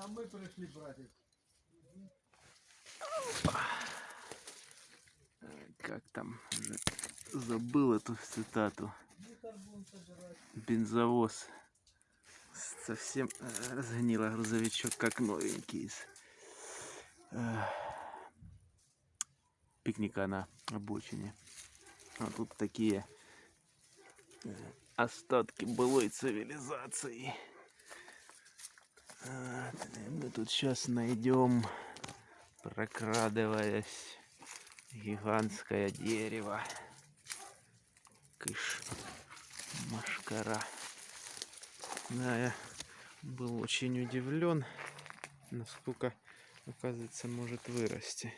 Там мы пришли, братик. Как там? Забыл эту цитату. Бензовоз. Совсем э, разгнила грузовичок, как новенький э, пикника на обочине. А тут такие э, остатки былой цивилизации. Мы тут сейчас найдем, прокрадываясь, гигантское дерево. Кыш, машкара. Да, я был очень удивлен, насколько, оказывается, может вырасти.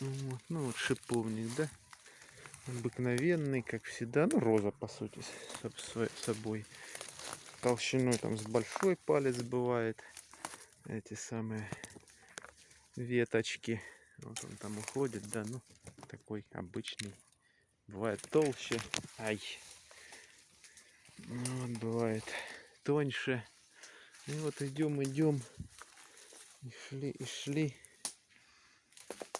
Вот, ну вот шиповник, да? Обыкновенный, как всегда. Ну, роза, по сути, собой. Толщиной там с большой палец бывает. Эти самые веточки. Вот он там уходит, да, ну, такой обычный. Бывает толще. Ай. Ну, Вот бывает тоньше. И вот идем, идем. И шли, и шли.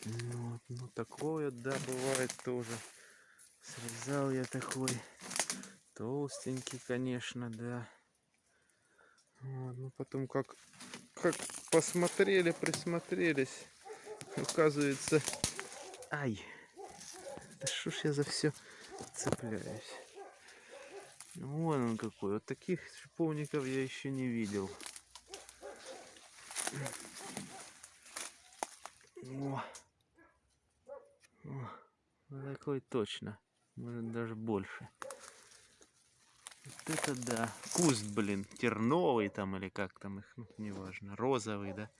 Ну, Вот, ну такое, да, бывает тоже. Срезал я такой. Толстенький, конечно, да. Вот, ну потом как, как посмотрели, присмотрелись. Оказывается, ай, да что ж я за все цепляюсь. Вон он какой. Вот таких шиповников я еще не видел. О. О, такой точно. Может даже больше. Вот это да. Куст, блин, терновый там или как там их, ну, неважно. Розовый, да.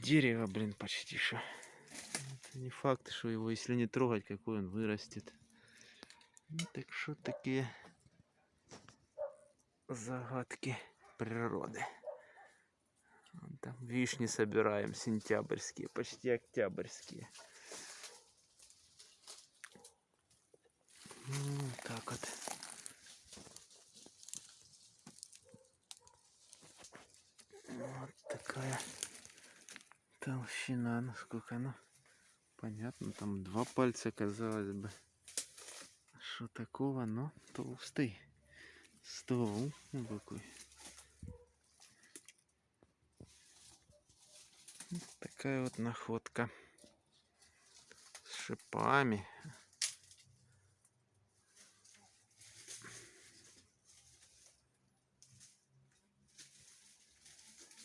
Дерево, блин, почти что. Это не факт, что его, если не трогать, какой он вырастет. Ну, так что такие загадки природы. Вон Там вишни собираем сентябрьские, почти октябрьские. Ну, вот так вот. Вот такая толщина, насколько ну понятно, там два пальца казалось бы. Что такого, но толстый ствол какой. Вот такая вот находка с шипами.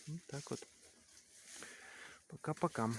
Вот так вот. Пока-пока.